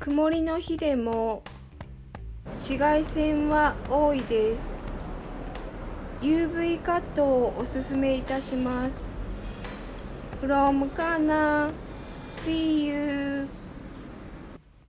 曇りの日でも紫外線は多いです。UV カットをおすすめいたします。From カナ